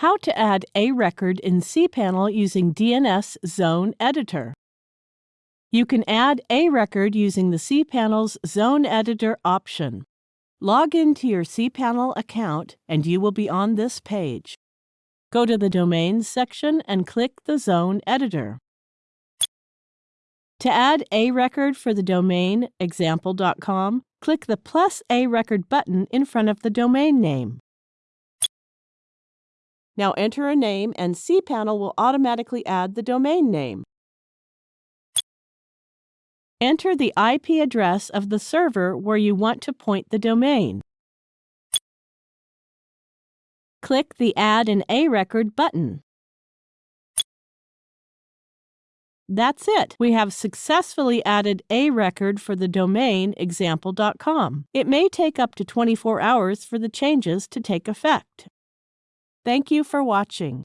How to add a record in cPanel using DNS Zone Editor. You can add a record using the cPanel's Zone Editor option. Log into your cPanel account and you will be on this page. Go to the Domains section and click the Zone Editor. To add a record for the domain example.com, click the plus a record button in front of the domain name. Now enter a name and cPanel will automatically add the domain name. Enter the IP address of the server where you want to point the domain. Click the Add an A record button. That's it. We have successfully added a record for the domain example.com. It may take up to 24 hours for the changes to take effect. Thank you for watching.